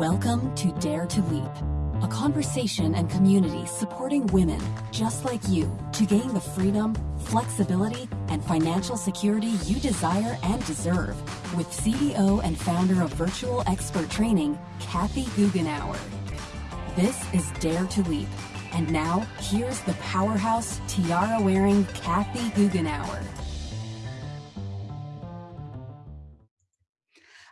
Welcome to Dare to Leap, a conversation and community supporting women just like you to gain the freedom, flexibility, and financial security you desire and deserve with CEO and founder of Virtual Expert Training, Kathy Goughenour. This is Dare to Leap. And now, here's the powerhouse tiara wearing Kathy Goughenour.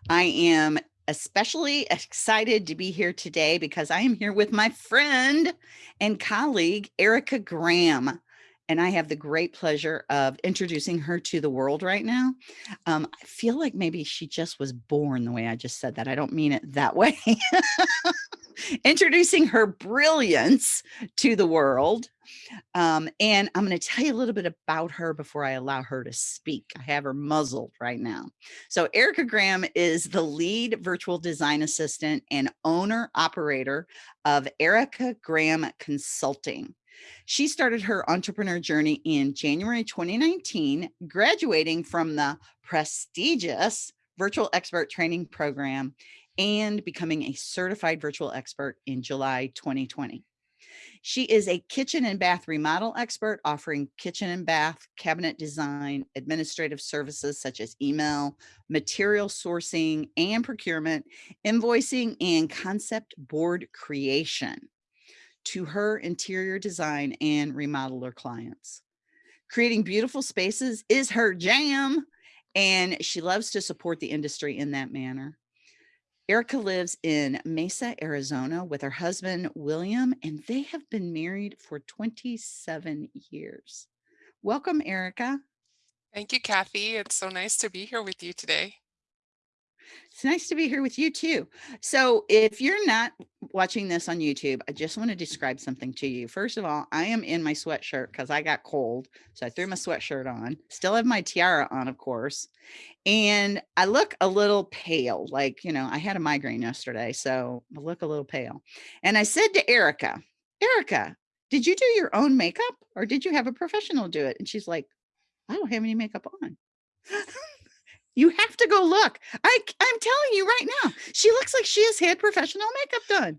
I am especially excited to be here today because I am here with my friend and colleague, Erica Graham. And I have the great pleasure of introducing her to the world right now. Um, I feel like maybe she just was born the way I just said that. I don't mean it that way. introducing her brilliance to the world. Um, and I'm going to tell you a little bit about her before I allow her to speak. I have her muzzled right now. So Erica Graham is the lead virtual design assistant and owner operator of Erica Graham Consulting. She started her entrepreneur journey in January 2019, graduating from the prestigious virtual expert training program and becoming a certified virtual expert in July 2020. She is a kitchen and bath remodel expert offering kitchen and bath cabinet design, administrative services such as email, material sourcing and procurement, invoicing, and concept board creation to her interior design and remodeler clients. Creating beautiful spaces is her jam, and she loves to support the industry in that manner. Erica lives in Mesa, Arizona with her husband, William, and they have been married for 27 years. Welcome, Erica. Thank you, Kathy. It's so nice to be here with you today. It's nice to be here with you too. So if you're not watching this on YouTube, I just want to describe something to you. First of all, I am in my sweatshirt because I got cold. So I threw my sweatshirt on, still have my tiara on, of course. And I look a little pale, like, you know, I had a migraine yesterday, so I look a little pale. And I said to Erica, Erica, did you do your own makeup or did you have a professional do it? And she's like, I don't have any makeup on. You have to go look. I, I'm telling you right now, she looks like she has had professional makeup done.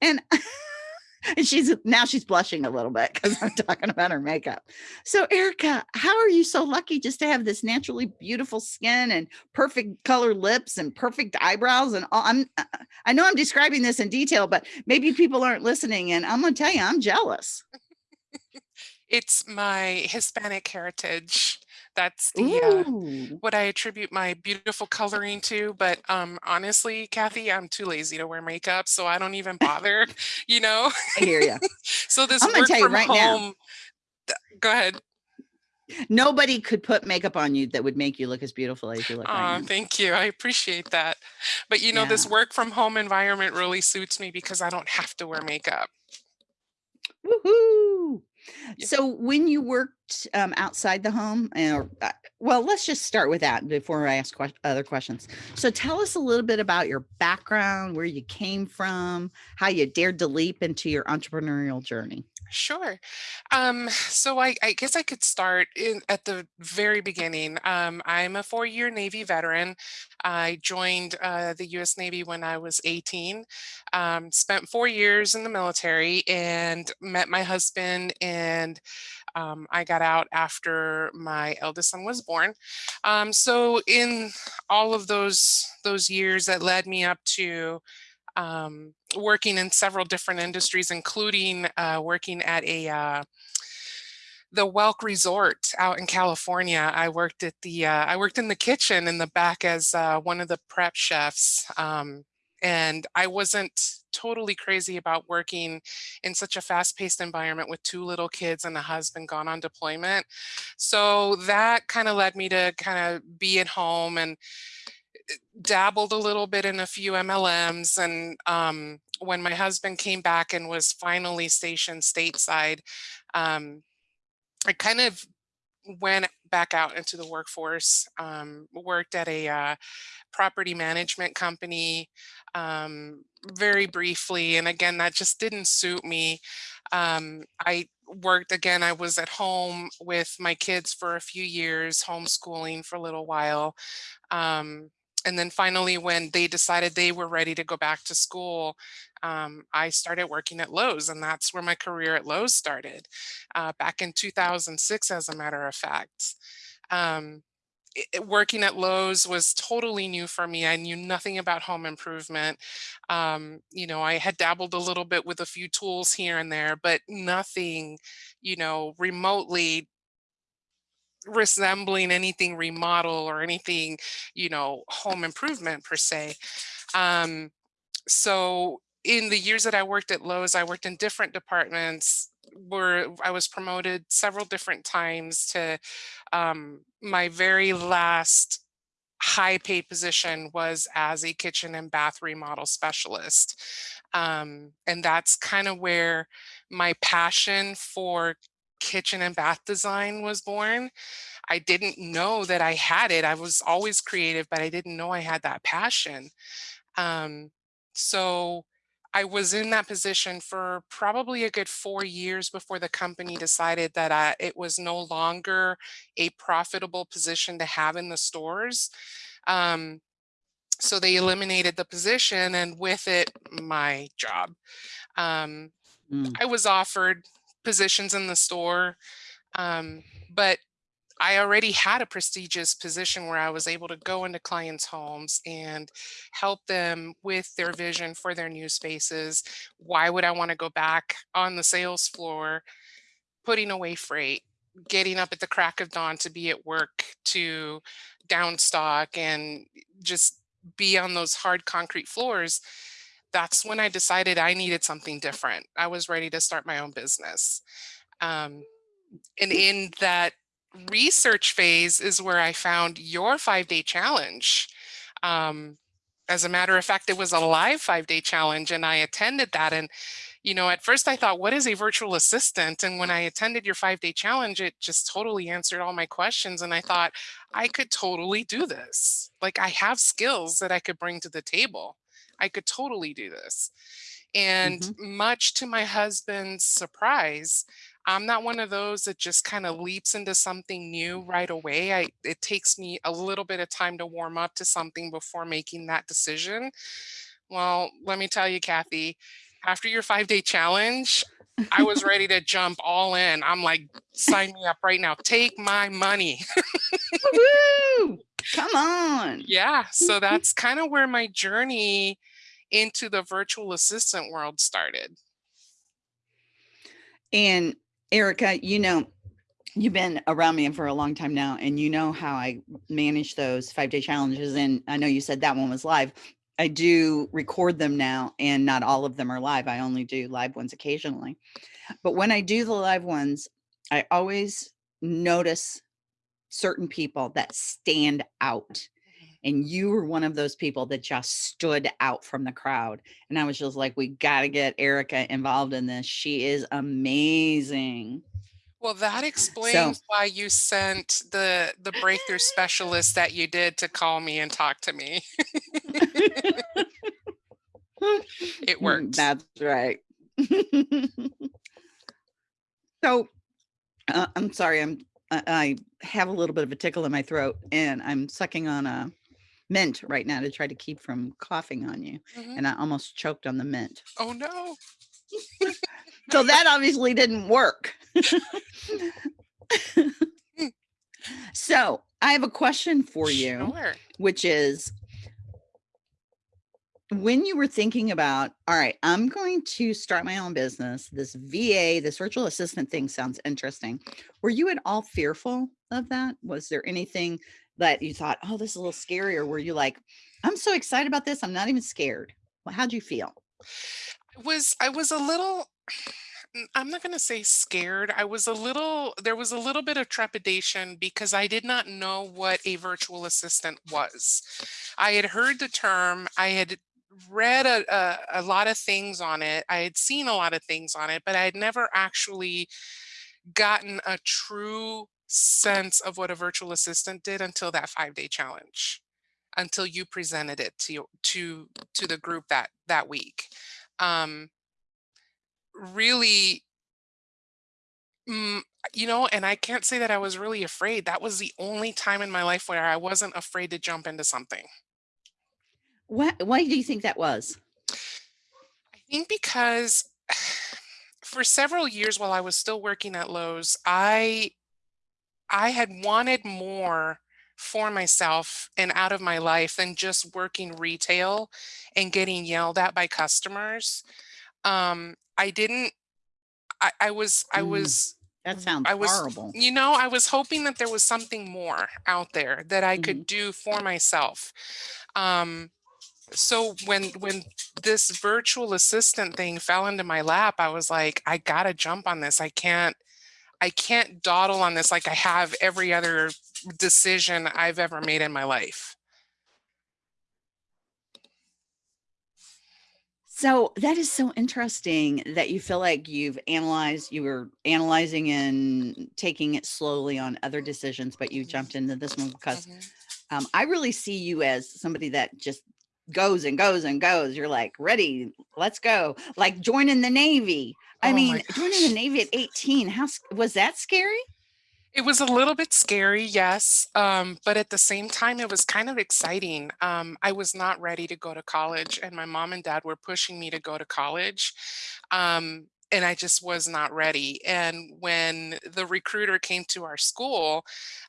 And, and she's now she's blushing a little bit because I'm talking about her makeup. So Erica, how are you so lucky just to have this naturally beautiful skin and perfect color lips and perfect eyebrows and all I'm uh, I know I'm describing this in detail, but maybe people aren't listening and I'm gonna tell you, I'm jealous. it's my Hispanic heritage that's the uh, what I attribute my beautiful coloring to. But um, honestly, Kathy, I'm too lazy to wear makeup, so I don't even bother. you know. I hear you. so this I'm work from right home. Now, go ahead. Nobody could put makeup on you that would make you look as beautiful as you look. Oh, right thank you. I appreciate that. But you know, yeah. this work from home environment really suits me because I don't have to wear makeup. Woohoo! So when you worked um, outside the home, and uh, well, let's just start with that before I ask que other questions. So tell us a little bit about your background, where you came from, how you dared to leap into your entrepreneurial journey. Sure. Um, so I, I, guess I could start in, at the very beginning. Um, I'm a four-year Navy veteran. I joined uh, the U.S. Navy when I was 18. Um, spent four years in the military and met my husband and um, I got out after my eldest son was born. Um, so in all of those those years that led me up to um, working in several different industries, including uh, working at a uh, the Welk Resort out in California. I worked at the uh, I worked in the kitchen in the back as uh, one of the prep chefs, um, and I wasn't totally crazy about working in such a fast-paced environment with two little kids and a husband gone on deployment. So that kind of led me to kind of be at home and dabbled a little bit in a few MLMs. And um, when my husband came back and was finally stationed stateside, um, I kind of went back out into the workforce, um, worked at a uh, property management company um, very briefly. And again, that just didn't suit me. Um, I worked again, I was at home with my kids for a few years, homeschooling for a little while. And then finally, when they decided they were ready to go back to school, um, I started working at Lowe's, and that's where my career at Lowe's started uh, back in 2006, as a matter of fact. Um, it, working at Lowe's was totally new for me. I knew nothing about home improvement. Um, you know, I had dabbled a little bit with a few tools here and there, but nothing, you know, remotely resembling anything remodel or anything, you know, home improvement per se. Um, so in the years that I worked at Lowe's, I worked in different departments where I was promoted several different times to um, my very last high paid position was as a kitchen and bath remodel specialist. Um, and that's kind of where my passion for kitchen and bath design was born. I didn't know that I had it. I was always creative, but I didn't know I had that passion. Um, so I was in that position for probably a good four years before the company decided that uh, it was no longer a profitable position to have in the stores. Um, so they eliminated the position and with it, my job. Um, mm. I was offered positions in the store, um, but I already had a prestigious position where I was able to go into clients' homes and help them with their vision for their new spaces. Why would I want to go back on the sales floor, putting away freight, getting up at the crack of dawn to be at work, to downstock and just be on those hard concrete floors? That's when I decided I needed something different. I was ready to start my own business. Um, and in that research phase is where I found your five day challenge. Um, as a matter of fact, it was a live five day challenge and I attended that. And, you know, at first I thought, what is a virtual assistant? And when I attended your five day challenge, it just totally answered all my questions. And I thought, I could totally do this. Like I have skills that I could bring to the table. I could totally do this. And mm -hmm. much to my husband's surprise, I'm not one of those that just kind of leaps into something new right away. I it takes me a little bit of time to warm up to something before making that decision. Well, let me tell you, Kathy, after your five day challenge, I was ready to jump all in. I'm like, sign me up right now. Take my money. Come on. Yeah. So that's kind of where my journey into the virtual assistant world started. And Erica, you know, you've been around me for a long time now, and you know how I manage those five day challenges. And I know you said that one was live. I do record them now, and not all of them are live. I only do live ones occasionally. But when I do the live ones, I always notice certain people that stand out and you were one of those people that just stood out from the crowd and i was just like we got to get erica involved in this she is amazing. Well that explains so, why you sent the the breakthrough specialist that you did to call me and talk to me. It worked that's right. So uh, i'm sorry i'm I have a little bit of a tickle in my throat and I'm sucking on a mint right now to try to keep from coughing on you. Mhm. And I almost choked on the mint. Oh, no. So that obviously didn't work. So I have a question for you, Sure. which is when you were thinking about, all right, I'm going to start my own business, this VA, this virtual assistant thing sounds interesting. Were you at all fearful of that? Was there anything that you thought, oh, this is a little scary? Or were you like, I'm so excited about this, I'm not even scared? Well, how'd you feel? I was I was a little I'm not going to say scared. I was a little there was a little bit of trepidation because I did not know what a virtual assistant was. I had heard the term, I had read a, a, a lot of things on it. I had seen a lot of things on it, but I had never actually gotten a true sense of what a virtual assistant did until that five day challenge until you presented it to to to the group that that week. Um really mm, you know and i can't say that i was really afraid. That was the only time in my life where i wasn't afraid to jump into something. What, why do you think that was? I think because for several years while I was still working at Lowe's, I I had wanted more for myself and out of my life than just working retail and getting yelled at by customers. Um, I didn't I, I was I Mm, was that sounds I was horrible. you know, I was hoping that there was something more out there that I Mhm. could do for myself. Um, so when when this virtual assistant thing fell into my lap, I was like, I gotta jump on this. I can't I can't dawdle on this like I have every other decision I've ever made in my life. So that is so interesting that you feel like you've analyzed, you were analyzing and taking it slowly on other decisions, but you jumped into this one because mhm. um, I really see you as somebody that just goes and goes and goes. You're like, ready, let's go. Like joining the Navy. I Oh mean, joining the. Navy at 18, how was that scary? It was a little bit scary, yes, um, but at the same time, it was kind of exciting. Um, I was not ready to go to college, and my mom and dad were pushing me to go to college. Um, and I just was not ready. And when the recruiter came to our school,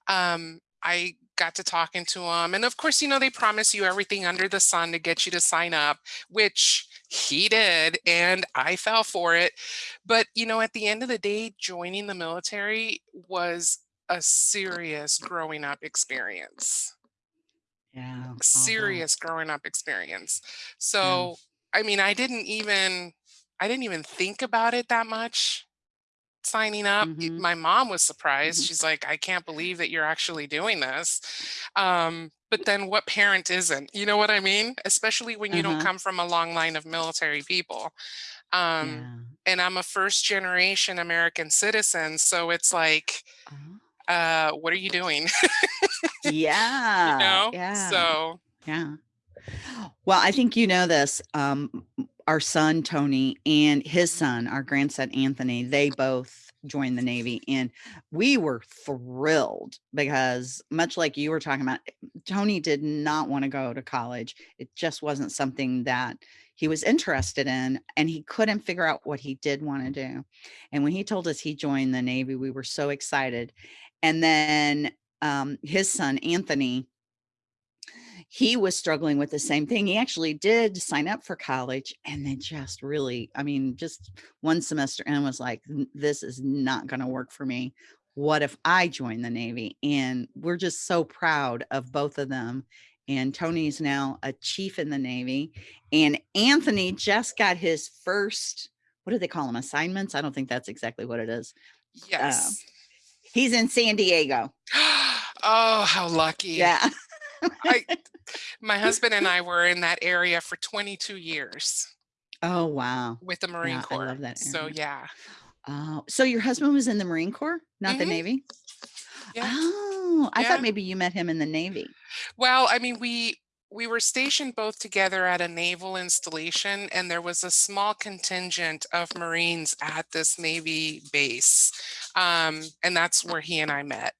um, I got to talking to him. And of course, you know, they promise you everything under the sun to get you to sign up, which he did. And I fell for it. But, you know, at the end of the day, joining the military was a serious growing up experience. Yeah, bet. Uh-huh. Serious growing up experience. Yeah. So, I mean, I didn't even I didn't even think about it that much signing up. Y- hmm My mom was surprised. hmm She's like, "I can't believe that you're actually doing this." Um, but then what parent isn't? You know what I mean? Especially when you don't Uh-huh. come from a long line of military people. Um, Yeah. and I'm a first generation American citizen, so it's like, Uh-huh. uh, what are you doing? you Yeah. know? Yeah. So, Yeah. Well, I think you know this. Um, our son Tony and his son, our grandson Anthony, they both joined the Navy, and we were thrilled because, much like you were talking about, Tony did not want to go to college. It just wasn't something that he was interested in, and he couldn't figure out what he did want to do. And when he told us he joined the Navy, we were so excited. And then um, his son Anthony he was struggling with the same thing. He actually did sign up for college and then just really, I mean, just one semester and was like, this is not going to work for me. What if I join the Navy? And we're just so proud of both of them. And Tony's now a chief in the Navy. And Anthony just got his first, what do they call them? Assignments? I don't think that's exactly what it is. Uh, he's in San Diego. Oh, how lucky. Yeah. I my husband and I were in that area for 22 years Oh, wow. with the Marine Yeah, I Corps. love that So yeah. Oh, so your husband was in the Marine Corps, not the hmm Navy? Yeah. Oh, I thought maybe you met him in the Navy. Well, I mean, we we were stationed both together at a naval installation, and there was a small contingent of Marines at this Navy base, um, and that's where he and I met.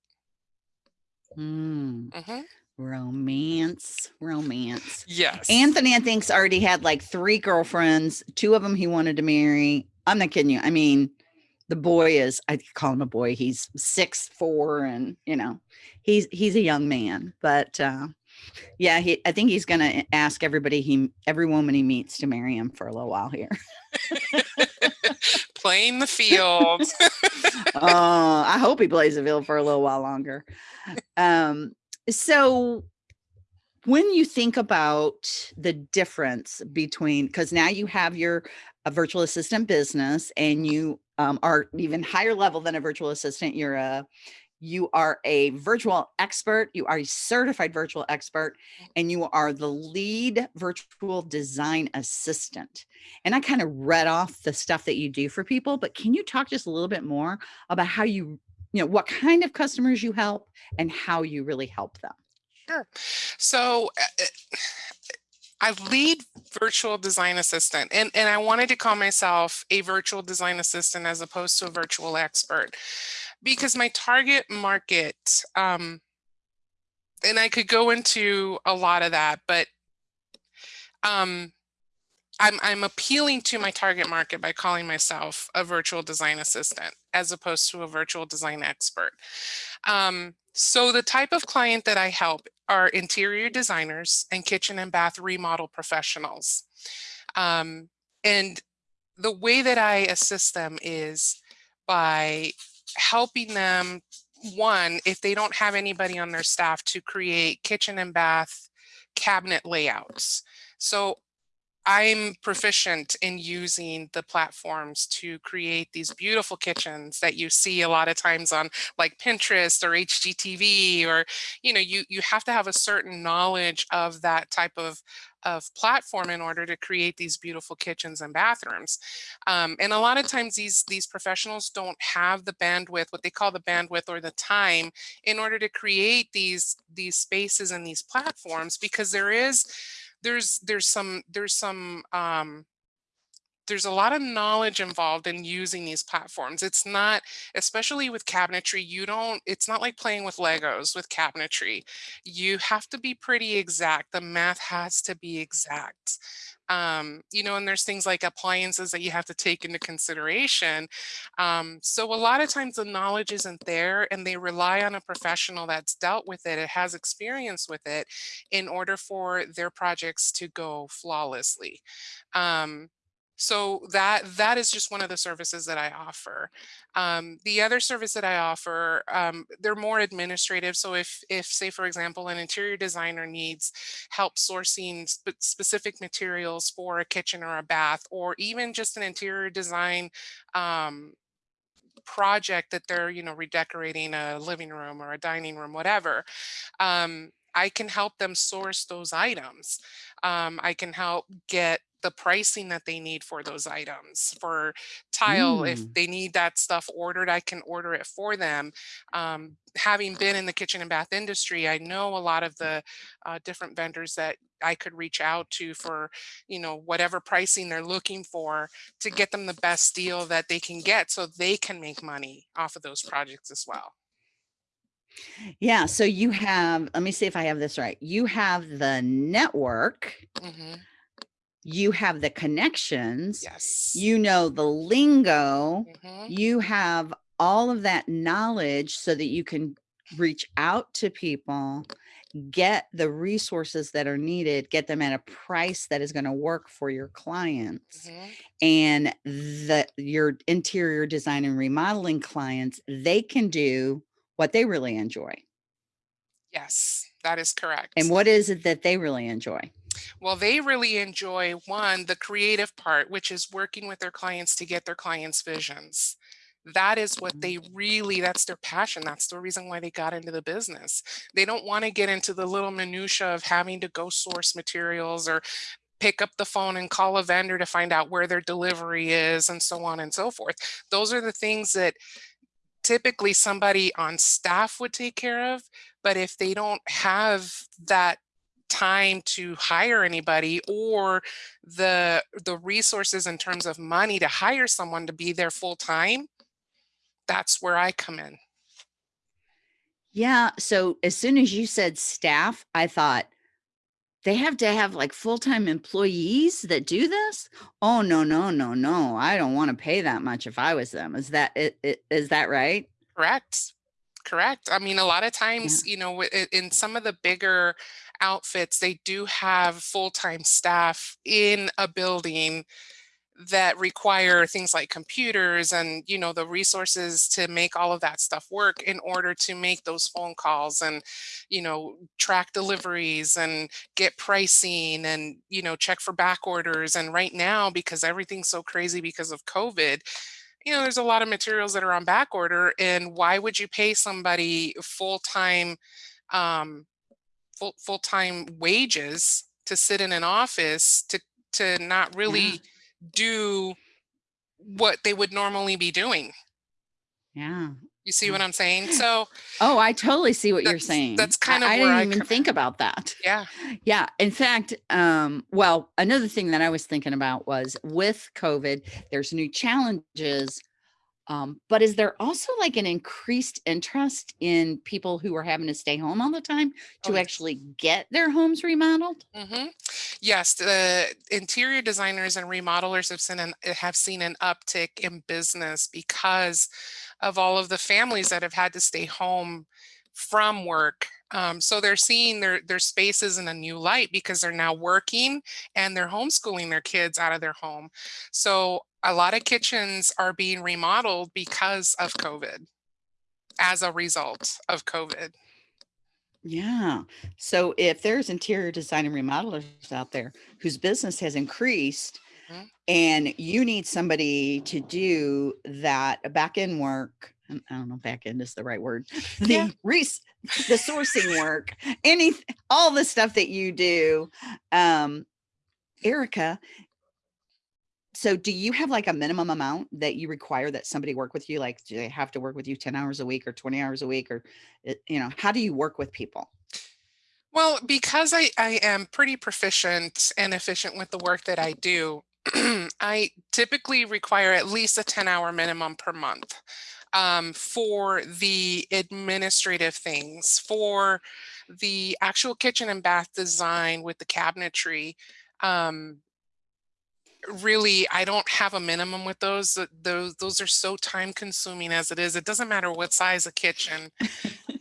Hmm. hmm Romance, romance. Yes. Anthony, I think's already had like three girlfriends. Two of them he wanted to marry. I'm not kidding you. I mean, the boy is, I call him a boy. He's six four, and you know, he's he's a young man. But uh, yeah, he. I think he's gonna ask everybody he, every woman he meets to marry him for a little while here. Playing the field. Oh, I hope he plays the field for a little while longer. Um, so when you think about the difference between because now you have your a virtual assistant business and you um, are even higher level than a virtual assistant you're a you are a virtual expert you are a certified virtual expert and you are the lead virtual design assistant. And i kind of read off the stuff that you do for people but can you talk just a little bit more about how you you know what kind of customers you help and how you really help them Sure. So uh, uh, I lead virtual design assistant and, and I wanted to call myself a virtual design assistant as opposed to a virtual expert because my target market, um, and I could go into a lot of that, but um, I'm, I'm appealing to my target market by calling myself a virtual design assistant as opposed to a virtual design expert. Um, so the type of client that I help are interior designers and kitchen and bath remodel professionals. Um, and the way that I assist them is by helping them, one, if they don't have anybody on their staff to create kitchen and bath cabinet layouts. So I'm proficient in using the platforms to create these beautiful kitchens that you see a lot of times on like Pinterest or HGTV or, you know, you, you have to have a certain knowledge of that type of, of platform in order to create these beautiful kitchens and bathrooms. Um, and a lot of times these, these professionals don't have the bandwidth, what they call the bandwidth or the time in order to create these, these spaces and these platforms because there is, there's there's some there's some um, there's a lot of knowledge involved in using these platforms. It's not, especially with cabinetry, you don't, it's not like playing with Legos with cabinetry. You have to be pretty exact. The math has to be exact. Um, you know, and there's things like appliances that you have to take into consideration. Um, so a lot of times the knowledge isn't there and they rely on a professional that's dealt with it, it has experience with it in order for their projects to go flawlessly. Um, so that that is just one of the services that I offer. Um, the other service that I offer, um, they're more administrative. So if, if say, for example, an interior designer needs help sourcing sp specific materials for a kitchen or a bath, or even just an interior design um, project that they're, you know, redecorating a living room or a dining room, whatever, um, I can help them source those items. Um, I can help get the pricing that they need for those items for tile if Mm. they need that stuff ordered i can order it for them um, having been in the kitchen and bath industry i know a lot of the uh, different vendors that i could reach out to for you know whatever pricing they're looking for to get them the best deal that they can get so they can make money off of those projects as well Yeah, so you have, let me see if I have this right. You have the network, hmm you have the connections, yes you know the lingo, hmm you have all of that knowledge so that you can reach out to people, get the resources that are needed, get them at a price that is going to work for your clients. hmm And the your interior design and remodeling clients, they can do what they really enjoy. yes that is correct. And what is it that they really enjoy? Well, they really enjoy one, the creative part, which is working with their clients to get their clients' visions. That is what Mm. they really, that's their passion. That's the reason why they got into the business. They don't want to get into the little minutia of having to go source materials or pick up the phone and call a vendor to find out where their delivery is and so on and so forth. Those are the things that typically somebody on staff would take care of. But if they don't have that time to hire anybody or the the resources in terms of money to hire someone to be there full time, that's where I come in. Yeah, so as soon as you said staff, I thought they have to have like full-time employees that do this? Oh, no, no, no, no. I don't want to pay that much if I was them. Is that it, it is that right? Correct. Correct. I mean, a lot of Yeah. times, you know, in some of the bigger outfits, they do have full-time staff in a building that require things like computers and you know the resources to make all of that stuff work in order to make those phone calls and you know track deliveries and get pricing and you know check for back orders. And right now because everything's so crazy because of covid you know there's a lot of materials that are on back order and why would you pay somebody full-time um full full-time wages to sit in an office to to not Yeah. really do what they would normally be doing. Yeah. You see what I'm saying? So Oh, I totally see what you're saying. that's kind of I where didn't I even think in. about that. Yeah. Yeah. In fact, um, well, another thing that I was thinking about was with COVID, there's new challenges Um, but is there also like an increased interest in people who are having to stay home all the time Oh, to yes. actually get their homes remodeled? hmm Yes, the interior designers and remodelers have seen an have seen an uptick in business because of all of the families that have had to stay home from work. Um, so they're seeing their their spaces in a new light because they're now working and they're homeschooling their kids out of their home. So a lot of kitchens are being remodeled because of COVID, as a result of COVID. Yeah. So if there's interior design and remodelers out there whose business has increased Mhm. and you need somebody to do that back end work, I don't know, back end is the right word, the Yeah. res- the sourcing work, any all the stuff that you do. Um, Erica, so do you have like a minimum amount that you require that somebody work with you? Like, do they have to work with you 10 hours a week or 20 hours a week? Or, you know, how do you work with people? Well, because I, I am pretty proficient and efficient with the work that I do, I typically require at least a 10 hour minimum per month um, for the administrative things, for the actual kitchen and bath design with the cabinetry. Um, really, I don't have a minimum with those. Those those are so time consuming as it is. It doesn't matter what size a kitchen.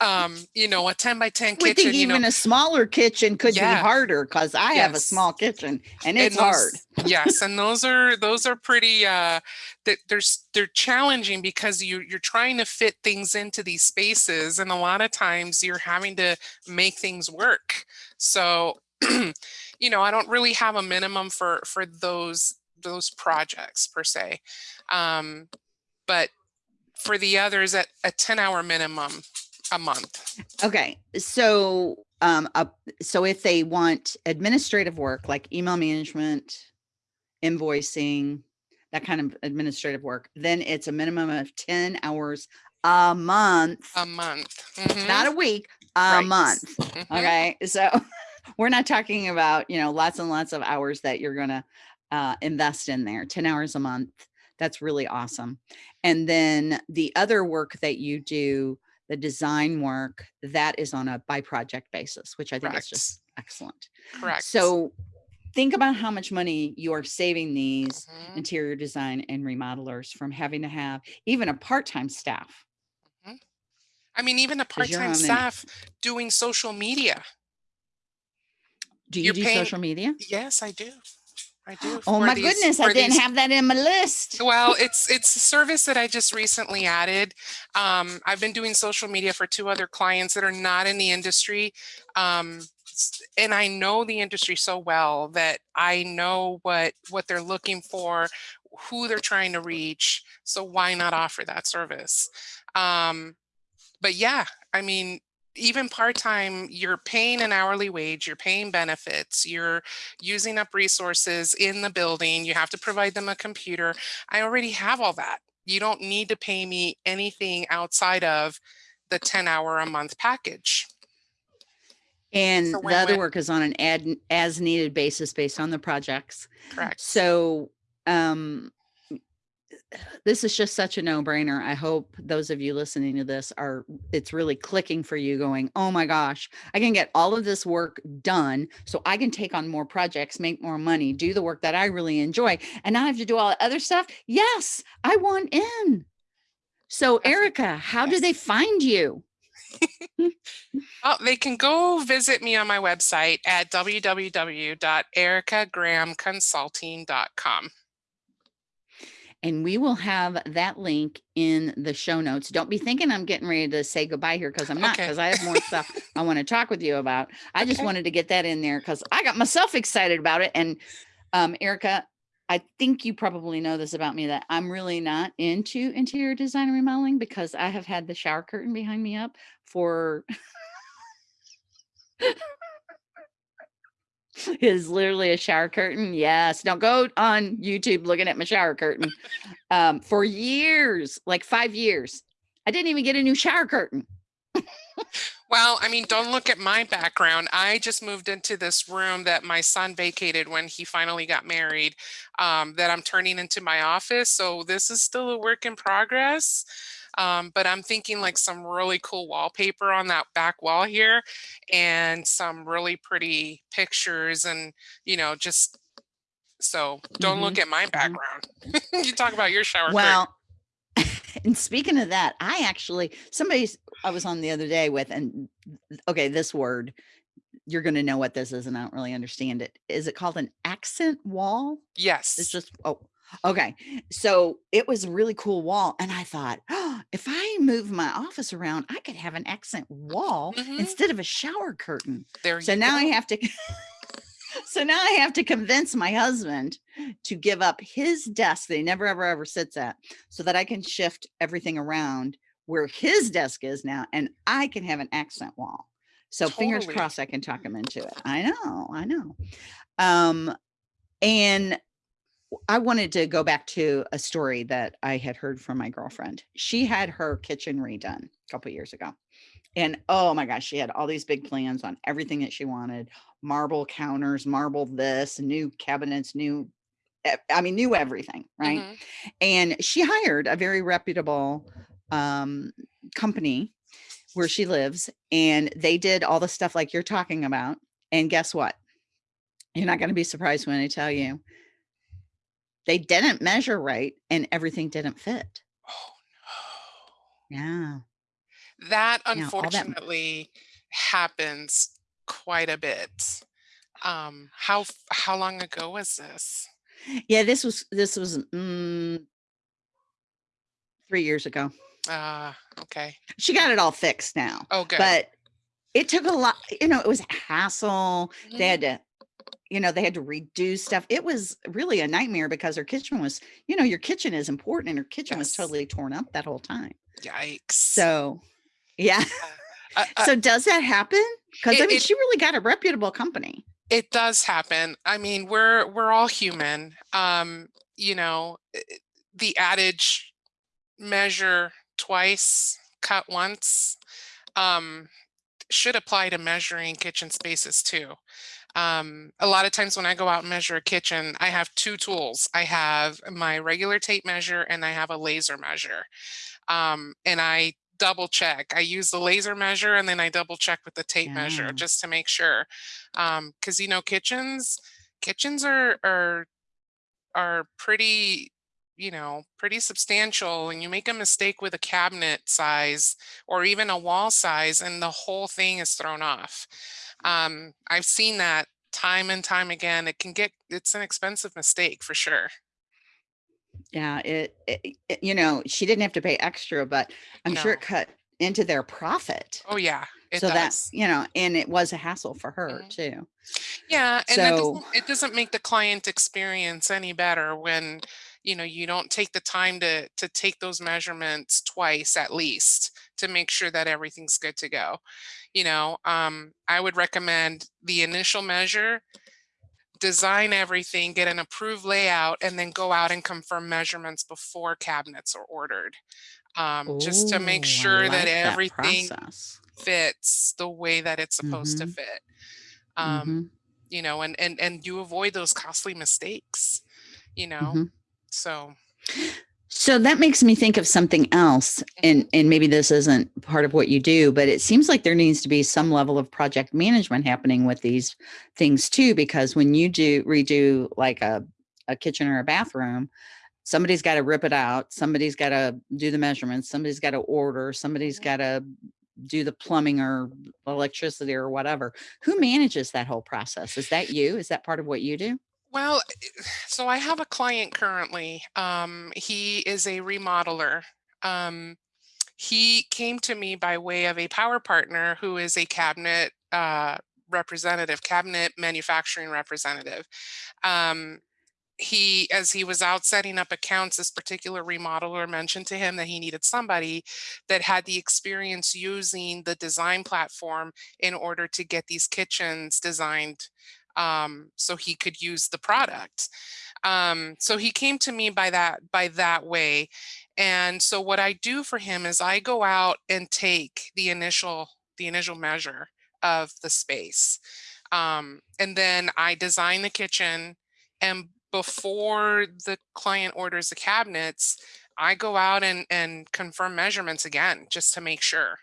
Um, you know, a 10 by 10 I would think kitchen, you know, even a smaller kitchen could Yeah. be harder because I have a small kitchen and it's those- hard. yes, and those are those are pretty uh that there's they're challenging because you you're trying to fit things into these spaces and a lot of times you're having to make things work. So, you know, I don't really have a minimum for for those those projects per se. Um but for the others at a 10 hour minimum a month. Okay. So, um, uh, so if they want administrative work like email management, invoicing, that kind of administrative work, then it's a minimum of 10 hours a month, A month. Mhm, not a week, a right. month. mhm. Okay. So we're not talking about, you know, lots and lots of hours that you're going to uh, invest in there, 10 hours a month. That's really awesome. And then the other work that you do, the design work, that is on a by project basis, which I think is just excellent. Correct. So think about how much money you are saving these Mhm. interior design and remodelers from having to have even a part-time staff. I mean, even a part-time staff doing social media. Do you You're do paying- social media? Yes, I do. I do. Oh my these- goodness, I didn't these- have that in my list. Well, it's it's a service that I just recently added. Um, I've been doing social media for two other clients that are not in the industry. Um, and I know the industry so well that I know what what they're looking for, who they're trying to reach. So why not offer that service? Um, but yeah, I mean, even part-time, you're paying an hourly wage, you're paying benefits, you're using up resources in the building, you have to provide them a computer. I already have all that. You don't need to pay me anything outside of the 10 hour a month package. And the other work is on an ad as needed basis based on the projects. Correct. So um this is just such a no-brainer. I hope those of you listening to this are it's really clicking for you going, "Oh my gosh, I can get all of this work done so I can take on more projects, make more money, do the work that I really enjoy and not have to do all the other stuff." Yes, I want in. So Erica, how do they find you? Oh, they can go visit me on my website at www.ericagrahamconsulting.com. And we will have that link in the show notes. Don't be thinking I'm getting ready to say goodbye here because I'm not, Okay. because I have more stuff I want to talk with you about. I just wanted to get that in there because I got myself excited about it. And um, Erica, I think you probably know this about me that I'm really not into interior design and remodeling because I have had the shower curtain behind me up for is literally a shower curtain. Yes. Don't go on YouTube looking at my shower curtain. Um, for years, like five years. I didn't even get a new shower curtain. Well, I mean, don't look at my background. I just moved into this room that my son vacated when he finally got married, um, that I'm turning into my office. So this is still a work in progress. Um, but I'm thinking like some really cool wallpaper on that back wall here and some really pretty pictures and, you know, just so don't look Mhm, at my mhm. background. you talk about your shower curtain. Well, and speaking of that, I actually somebody I was on the other day with and okay, this word, you're gonna know what this is, and I don't really understand it. Is it called an accent wall? Yes. It's just oh, okay. So it was a really cool wall, and I thought, oh, if I move my office around, I could have an accent wall hmm instead of a shower curtain. There So now I have to so now I have to convince my husband to give up his desk that he never ever ever sits at so that I can shift everything around where his desk is now and I can have an accent wall. So fingers crossed I can talk him into it. I know, I know. Um and I wanted to go back to a story that I had heard from my girlfriend. She had her kitchen redone a couple years ago. And oh my gosh, she had all these big plans on everything that she wanted. Marble counters, marble this, new cabinets, new, I mean, new everything, right? hmm And she hired a very reputable um company where she lives and they did all the stuff like you're talking about. And guess what? You're not going to be surprised when I tell you they didn't measure right and everything didn't fit. Oh Yeah. no. That Yeah, that unfortunately happens quite a bit. Um, how how long ago was this? Yeah, this was this was mm, 3 years ago. Uh, okay. She got it all fixed now, Oh, good. but it took a lot, you know, it was a hassle. They Mhm. had to, you know, they had to redo stuff. It was really a nightmare because her kitchen was, you know, your kitchen is important and her kitchen was totally torn up that whole time. Yikes. So, yeah. Uh, uh, So does that happen? Because I mean, it she really got a reputable company. it does happen. I mean, we're we're all human. Um, you know, the adage measure twice, cut once, um, should apply to measuring kitchen spaces too. Um, a lot of times when I go out and measure a kitchen, I have two tools. I have my regular tape measure and I have a laser measure. Um, and I double check. I use the laser measure and then I double check with the tape measure just to make sure. Um, because you know, kitchens, kitchens are are are pretty you know pretty substantial and you make a mistake with a cabinet size or even a wall size and the whole thing is thrown off um, i've seen that time and time again it can get it's an expensive mistake for sure Yeah, it, it, it- you know, she didn't have to pay extra, but I'm sure it cut into their profit. oh yeah So that's, you know, and it was a hassle for her Mhm. too. yeah and that So, doesn't it doesn't make the client experience any better when you know you don't take the time to to take those measurements twice at least to make sure that everything's good to go you know um i would recommend the initial measure design everything get an approved layout and then go out and confirm measurements before cabinets are ordered um, just to make sure that like that everything fits the way that it's supposed to Mm-hmm. fit um, Mm-hmm. you know and and and you avoid those costly mistakes you know Mm-hmm. so So that makes me think of something else, and mm-hmm. and maybe this isn't part of what you do, but it seems like there needs to be some level of project management happening with these things too, because when you do redo like a a kitchen or a bathroom, somebody's got to rip it out, somebody's got to do the measurements, somebody's got to order, somebody's mm-hmm. got to do the plumbing or electricity or whatever. Who mm-hmm. manages that whole process? Is that you? Is that part of what you do? Well so i have a client currently um he is a remodeler um he came to me by way of a power partner who is a cabinet uh representative cabinet manufacturing representative. Um he as he was out setting up accounts this particular remodeler mentioned to him that he needed somebody that had the experience using the design platform in order to get these kitchens designed um, so he could use the product um, so he came to me by that by that way and so what i do for him is i go out and take the initial the initial measure of the space. Um, and then I design the kitchen and before the client orders the cabinets, I go out and, and confirm measurements again, just to make sure.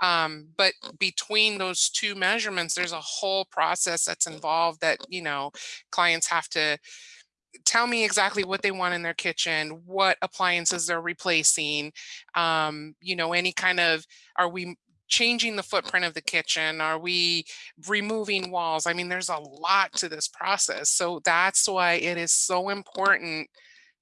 Um, but between those two measurements, there's a whole process that's involved that, you know, clients have to tell me exactly what they want in their kitchen, what appliances they're replacing, um, you know, any kind of, are we changing the footprint of the kitchen? Are we removing walls? I mean, there's a lot to this process. So that's why it is so important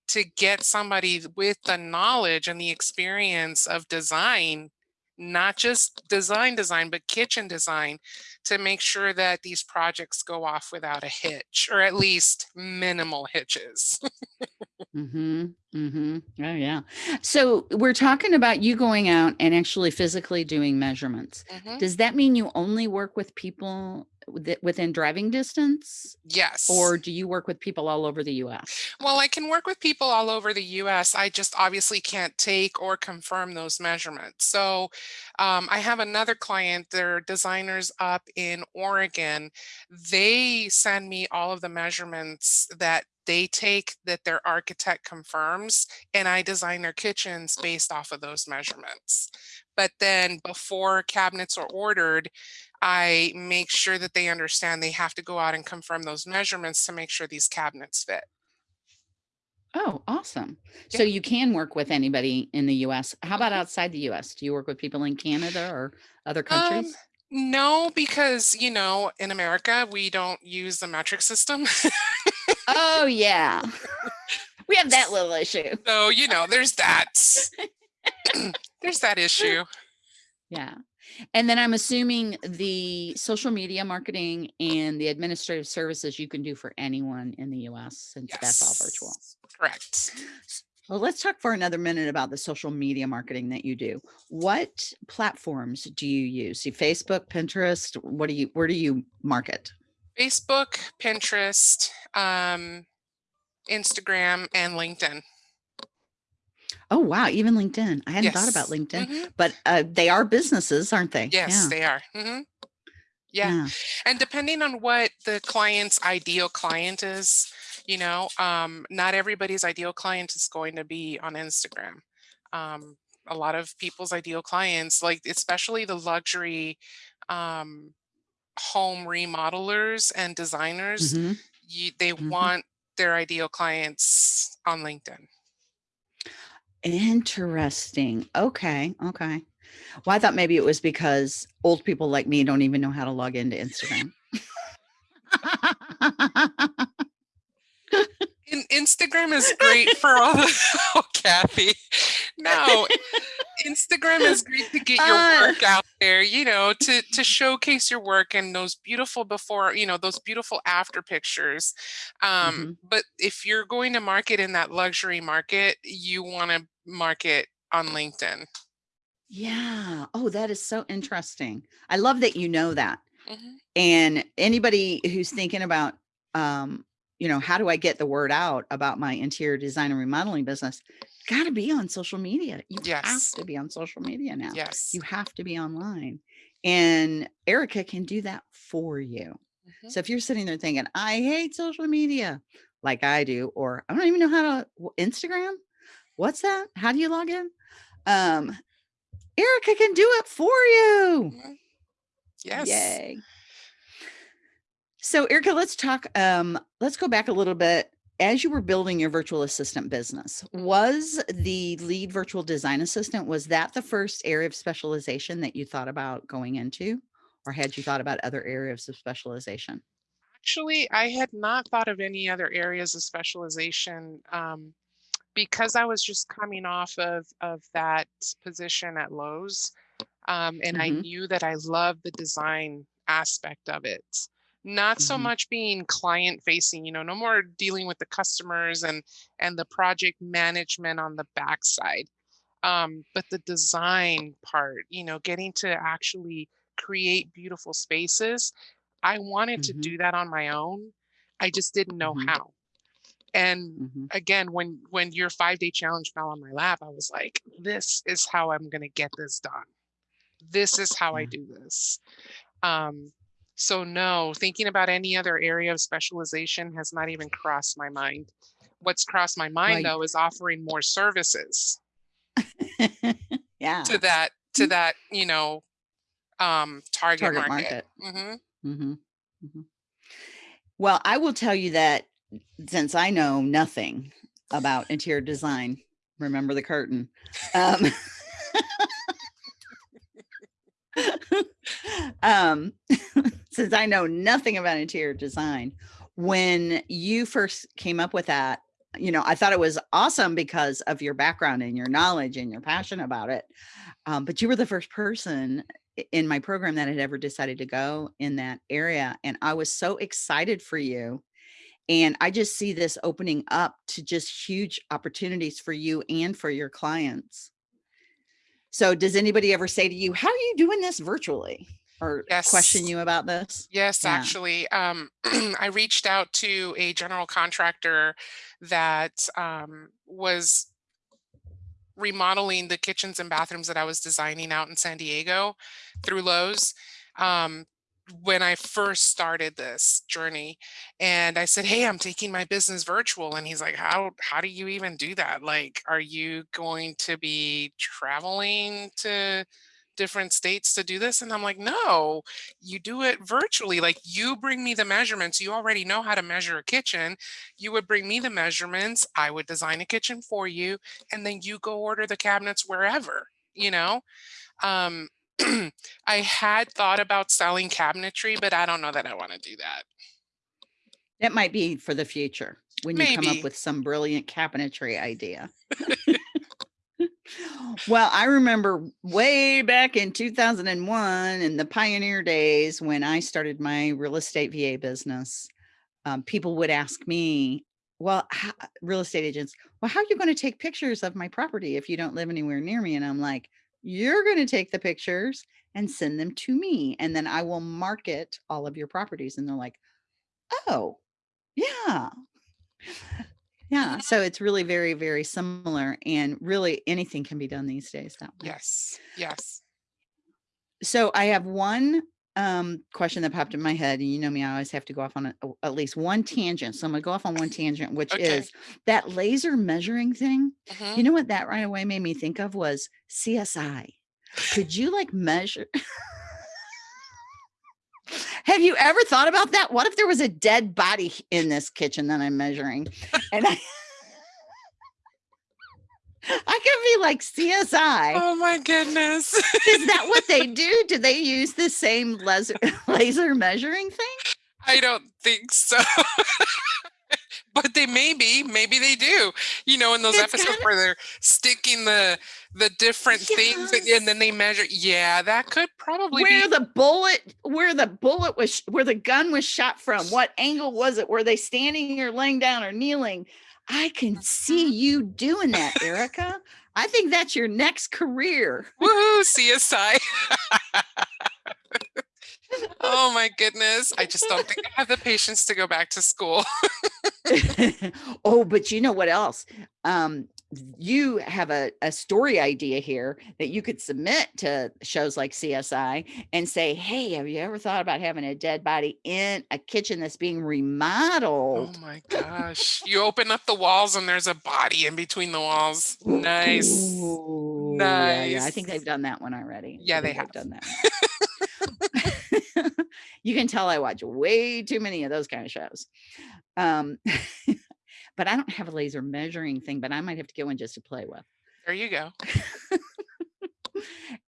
to get somebody with the knowledge and the experience of design not just design design, but kitchen design to make sure that these projects go off without a hitch or at least minimal hitches. mm-hmm, mm-hmm. Oh yeah. So we're talking about you going out and actually physically doing measurements. Mm-hmm. Does that mean you only work with people within driving distance? Yes. Or do you work with people all over the US? Well, I can work with people all over the US. I just obviously can't take or confirm those measurements. So um, I have another client, they're designers up in Oregon. They send me all of the measurements that they take that their architect confirms and I design their kitchens based off of those measurements. But then before cabinets are ordered, I make sure that they understand they have to go out and confirm those measurements to make sure these cabinets fit. Oh, awesome. Yeah. So you can work with anybody in the US. How about mm-hmm. outside the US? Do you work with people in Canada or other countries? Um, no, because, you know, in America, we don't use the metric system. oh, yeah. We have that little issue. So, you know, there's that. there's that issue. Yeah. And then I'm assuming the social media marketing and the administrative services you can do for anyone in the US since yes. that's all virtual. Correct. Well, let's talk for another minute about the social media marketing that you do. What platforms do you use? See, Facebook, Pinterest, what do you, where do you market? Facebook, Pinterest, um, Instagram, and LinkedIn. Oh, wow. Even LinkedIn. I hadn't yes. thought about LinkedIn, mm -hmm. but uh, they are businesses, aren't they? Yes, yeah. they are. Mm -hmm. yeah. yeah. And depending on what the client's ideal client is, you know, um, not everybody's ideal client is going to be on Instagram. Um, a lot of people's ideal clients, like especially the luxury um, home remodelers and designers, mm -hmm. you, they mm -hmm. want their ideal clients on LinkedIn. Interesting. Okay. Okay. Well, I thought maybe it was because old people like me don't even know how to log into Instagram. In, Instagram is great for all the oh, Kathy. No, Instagram is great to get your uh, work out there, you know, to to showcase your work and those beautiful before, you know, those beautiful after pictures. Um, mm -hmm. but if you're going to market in that luxury market, you want to market on LinkedIn. Yeah. Oh, that is so interesting. I love that you know that. Mm -hmm. And anybody who's thinking about, um, you know, how do I get the word out about my interior design and remodeling business? Got to be on social media. You yes. have to be on social media now. Yes. You have to be online. And Erica can do that for you. Mm -hmm. So if you're sitting there thinking, I hate social media like I do, or I don't even know how to Instagram, what's that? How do you log in? Um, Erica can do it for you. Mm-hmm. Yes. Yay. So Erica, let's talk, um, let's go back a little bit. As you were building your virtual assistant business, was the lead virtual design assistant, was that the first area of specialization that you thought about going into? Or had you thought about other areas of specialization? Actually, I had not thought of any other areas of specialization. Um, because I was just coming off of, of that position at Lowe's, um, and mm -hmm. I mm-hmm. knew that I loved the design aspect of it. Not so mm -hmm. much being client facing, you know, no more dealing with the customers and and the project management on the backside. Um, but the design part, you know, getting to actually create beautiful spaces. I wanted mm -hmm. to do mm-hmm. that on my own. I just didn't know mm-hmm. how. And mm-hmm. again, when when your five day challenge fell on my lap, I was like, this is how I'm gonna get this done. this is how I do this. Um, so no, thinking about any other area of specialization has not even crossed my mind. What's crossed my mind Right. though is offering more services yeah. to that to that, you know, um target, Target market. market. hmm hmm hmm Well, I will tell you that since I know nothing about interior design, remember the curtain. Um, um, since I know nothing about interior design, when you first came up with that, you know, I thought it was awesome because of your background and your knowledge and your passion about it. Um, but you were the first person in my program that had ever decided to go in that area. And I was so excited for you. And I just see this opening up to just huge opportunities for you and for your clients. So does anybody ever say to you, how are you doing this virtually? Or question you about this? Yes, Yeah. actually, um, I reached out to a general contractor that um, was remodeling the kitchens and bathrooms that I was designing out in San Diego through Lowe's um, when I first started this journey. And I said, "Hey, I'm taking my business virtual." And he's like, "How how do you even do that? Like, are you going to be traveling to different states to do this?" And I'm like, "No, you do it virtually. Like, you bring me the measurements. You already know how to measure a kitchen. You would bring me the measurements. I would design a kitchen for you, and then you go order the cabinets wherever." You know, um, I had thought about selling cabinetry, but I don't know that I want to do that. That might be for the future when you come up with some brilliant cabinetry idea. Well, I remember way back in 2001 in the pioneer days when I started my real estate VA business, um, people would ask me, well, ho- real estate agents, well, how are you going to take pictures of my property if you don't live anywhere near me? And I'm like, you're going to take the pictures and send them to me, and then I will market all of your properties. And they're like, oh, yeah. Yeah, so it's really very, very similar, and really anything can be done these days that way. Yes. Yes. So I have one um, question that popped in my head, and you know me, I always have to go off on a, a- at least one tangent. So I'm gonna go off on one tangent, which Okay. is that laser measuring thing. hmm You know what that right away made me think of was CSI. Could you like measure? Have you ever thought about that? What if there was a dead body in this kitchen that I'm measuring? And I I could be like CSI. Oh my goodness. Is that what they do? Do they use the same laser laser measuring thing? I don't think so. But they may be, maybe they do. You know, in those It's episodes kinda where they're sticking the the different things and, then they measure. Yeah, that could probably Where be. the bullet where the bullet was where the gun was shot from. What angle was it? Were they standing or laying down or kneeling? I can see Mhm. you doing that, Erica. I think that's your next career. Woohoo, CSI. oh my goodness. I just don't think I have the patience to go back to school. oh, but you know what else? Um, you have a, a story idea here that you could submit to shows like CSI and say, Hey, have you ever thought about having a dead body in a kitchen that's being remodeled? Oh my gosh. You open up the walls and there's a body in between the walls. Nice. Ooh, yeah, yeah. I think they've done that one already. Yeah, they have. done that. you can tell I watch way too many of those kind of shows. Um, but I don't have a laser measuring thing, but I might have to get one just to play with. There you go.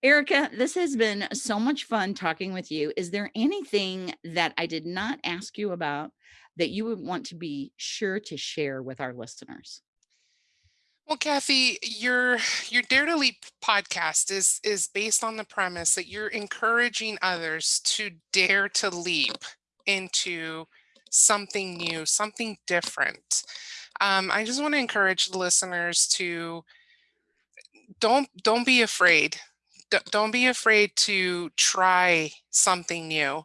Erica, this has been so much fun talking with you. Is there anything that I did not ask you about that you would want to be sure to share with our listeners? Well, Kathy, your your Dare to Leap podcast is is based on the premise that you're encouraging others to dare to leap into something new, something different. Um, I just want to encourage the listeners to don't don't be afraid. D- don't be afraid to try something new.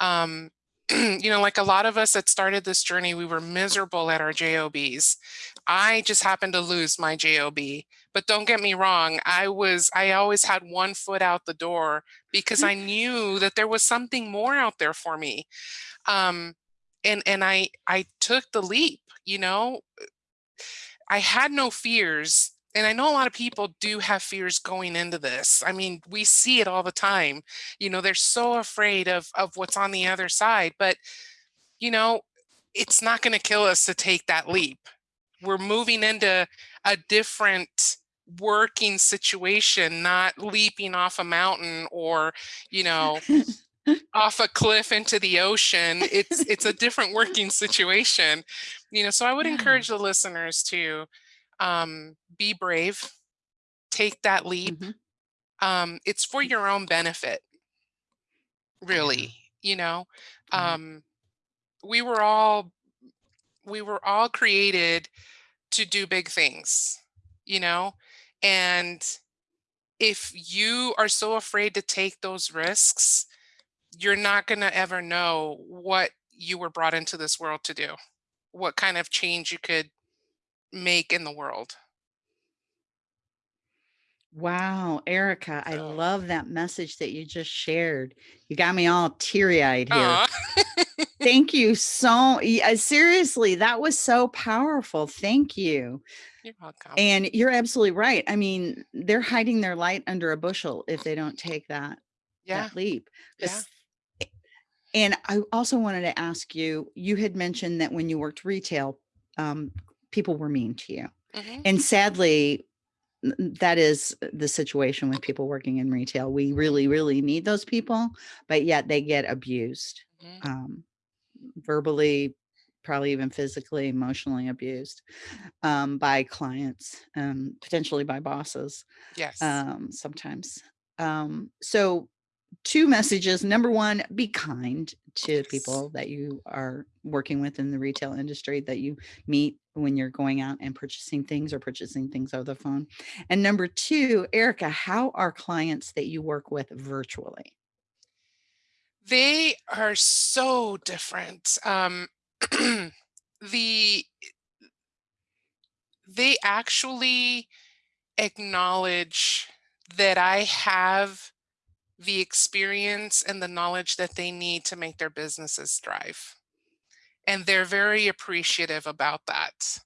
Um, you know, like a lot of us that started this journey, we were miserable at our JOBs. I just happened to lose my JOB. But don't get me wrong, I was I always had one foot out the door because I knew that there was something more out there for me. Um, and and I I took the leap, you know. I had no fears and I know a lot of people do have fears going into this. I mean, we see it all the time. You know, they're so afraid of of what's on the other side, but you know, it's not going to kill us to take that leap. We're moving into a different working situation, not leaping off a mountain or, you know, off a cliff into the ocean. It's it's a different working situation. You know, so I would Yeah. encourage the listeners to um, be brave, take that leap. Mhm. Um, it's for your own benefit, really. You know, um, we were all we were all created to do big things, you know, and if you are so afraid to take those risks, you're not going to ever know what you were brought into this world to do, what kind of change you could make in the world. Wow, Erica, I So, love that message that you just shared. You got me all teary-eyed here. Thank you so yeah, seriously, that was so powerful. Thank you. you're welcome. And you're absolutely right. I mean, they're hiding their light under a bushel if they don't take that Yeah, that leap. yeah. and I also wanted to ask you, you had mentioned that when you worked retail, um, people were mean to you. hmm And sadly, that is the situation with people working in retail. We really, really need those people, but yet they get abused, hmm um, verbally, probably even physically, emotionally abused um, by clients, um, potentially by bosses Yes. um, sometimes. Um, so, two messages. Number one, be kind to people that you are working with in the retail industry that you meet when you're going out and purchasing things or purchasing things over the phone. And number two, Erica, how are clients that you work with virtually? They are so different. Um, the they actually acknowledge that I have the experience and the knowledge that they need to make their businesses thrive. And they're very appreciative about that.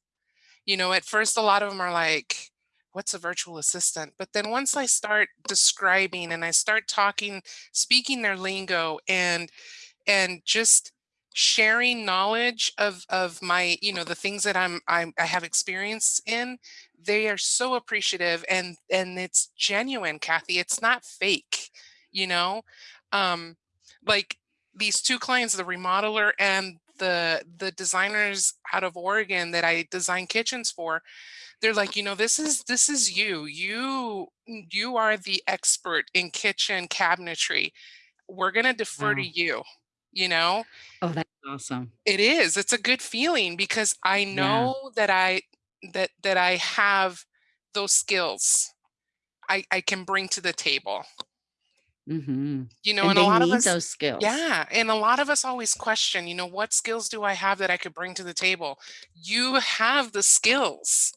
You know, at first, a lot of them are like, what's a virtual assistant? But then once I start describing and I start talking, speaking their lingo and and just sharing knowledge of of my you know the things that I'm, I'm i have experience in they are so appreciative and and it's genuine kathy it's not fake you know? Um like these two clients the remodeler and the the designers out of oregon that i design kitchens for they're like you know this is this is you. You you are the expert in kitchen cabinetry. We're going to defer to you you know? Oh, that's awesome. it is. It's a good feeling because i Yeah. know that i that that i have those skills i i can bring to the table hmm you know And and a lot of us those skills. yeah and a lot of us always question you know what skills do i have that i could bring to the table? You have the skills.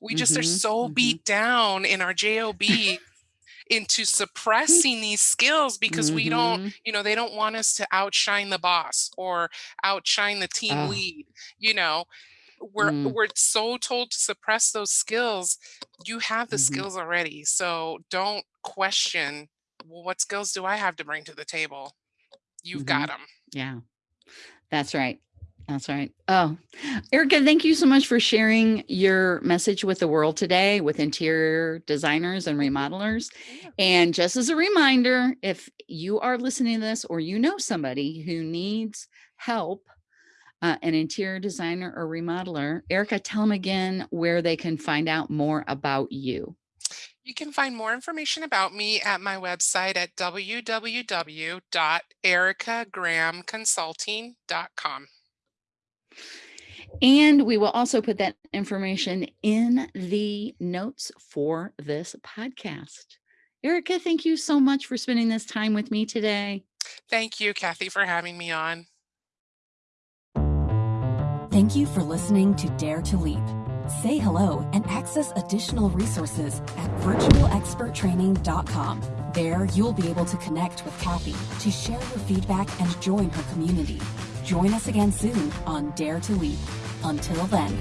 We just are hmm so hmm beat down in our job into suppressing these skills because we don't hmm you know they don't want us to outshine the boss or outshine the team Oh, lead you know? We're mm, we're so told to suppress those skills you have the mhm, skills already so don't question well, what skills do i have to bring to the table you've got mhm. them Yeah. That's right. That's right. Oh, Erica, thank you so much for sharing your message with the world today with interior designers and remodelers. And just as a reminder, if you are listening to this or you know somebody who needs help, uh, an interior designer or remodeler, Erica, tell them again where they can find out more about you. You can find more information about me at my website at www.ericagrahamconsulting.com And we will also put that information in the notes for this podcast. Erica, thank you so much for spending this time with me today. thank you kathy for having me on Thank you for listening to Dare to Leap. Say hello and access additional resources at virtualexperttraining.com. There, you'll be able to connect with Kathy to share your feedback and join her community. Join us again soon on Dare to Leap. Until then.